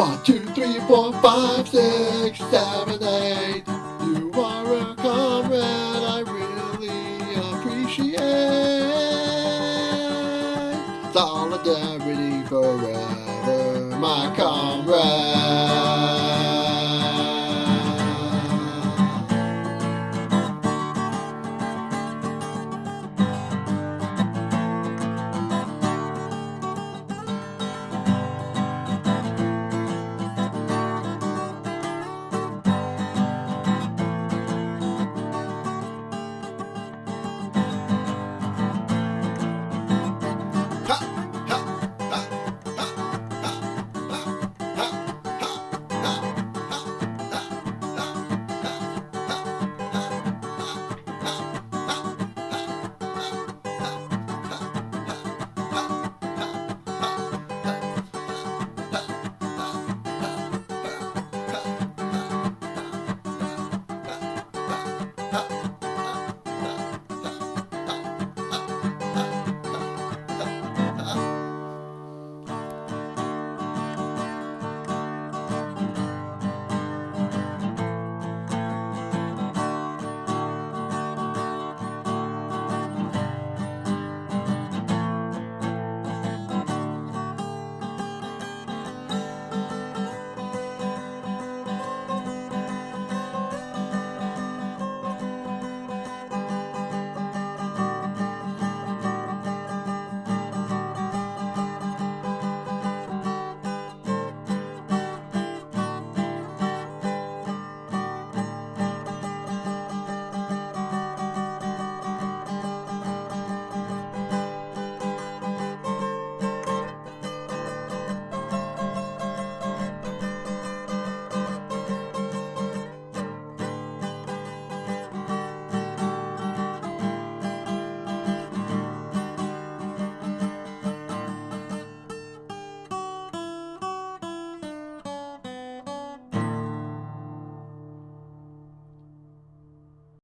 One, two, three, four, five, six, seven, eight. You are a comrade I really appreciate. Solidarity forever, my comrade.